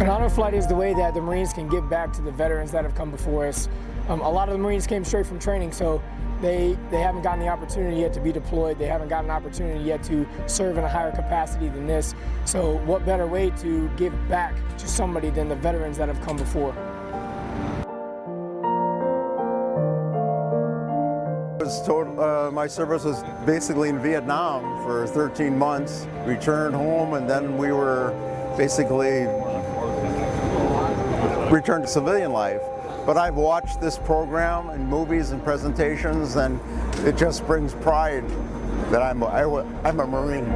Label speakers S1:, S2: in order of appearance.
S1: An honor Flight is the way that the Marines can give back to the veterans that have come before us. Um, a lot of the Marines came straight from training, so they, they haven't gotten the opportunity yet to be deployed. They haven't gotten an opportunity yet to serve in a higher capacity than this. So what better way to give back to somebody than the veterans that have come before?
S2: Total, uh, my service was basically in Vietnam for 13 months, returned home, and then we were basically return to civilian life. But I've watched this program and movies and presentations, and it just brings pride that I'm a, I, I'm a Marine.